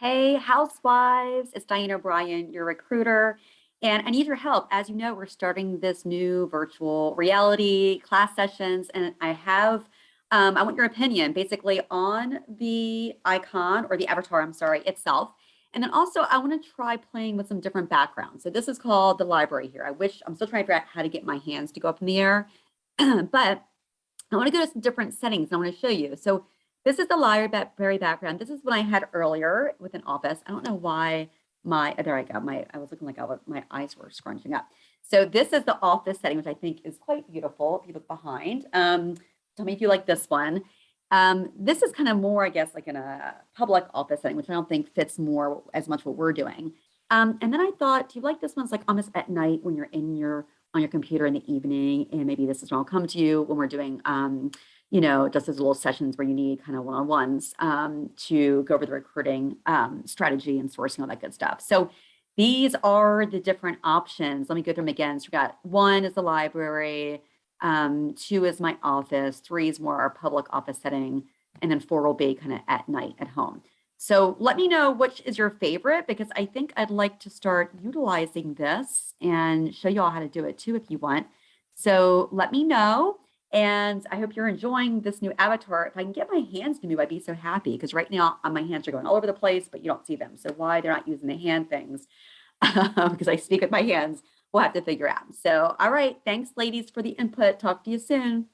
Hey, housewives, it's Diane O'Brien, your recruiter, and I need your help. As you know, we're starting this new virtual reality class sessions, and I have, um, I want your opinion basically on the icon or the avatar, I'm sorry, itself. And then also I want to try playing with some different backgrounds. So this is called the library here. I wish I'm still trying to figure out how to get my hands to go up in the air, but I want to go to some different settings. And I want to show you. So this is the library background. This is what I had earlier with an office. I don't know why my, there I go. My, I was looking like I was, my eyes were scrunching up. So this is the office setting, which I think is quite beautiful. If you look behind, um, tell me if you like this one. Um, this is kind of more, I guess, like in a public office setting, which I don't think fits more as much what we're doing. Um, and then I thought, do you like this one? It's like almost at night when you're in your on your computer in the evening, and maybe this is when I'll come to you when we're doing um, you know, just as little sessions where you need kind of one-on-ones um, to go over the recruiting um, strategy and sourcing, all that good stuff. So these are the different options. Let me go through them again. So we got one is the library, um, two is my office, three is more our public office setting, and then four will be kind of at night at home. So let me know which is your favorite because I think I'd like to start utilizing this and show you all how to do it too if you want. So let me know. And I hope you're enjoying this new avatar. If I can get my hands to move, I'd be so happy because right now uh, my hands are going all over the place, but you don't see them. So why they're not using the hand things because I speak with my hands, we'll have to figure out. So, all right. Thanks ladies for the input. Talk to you soon.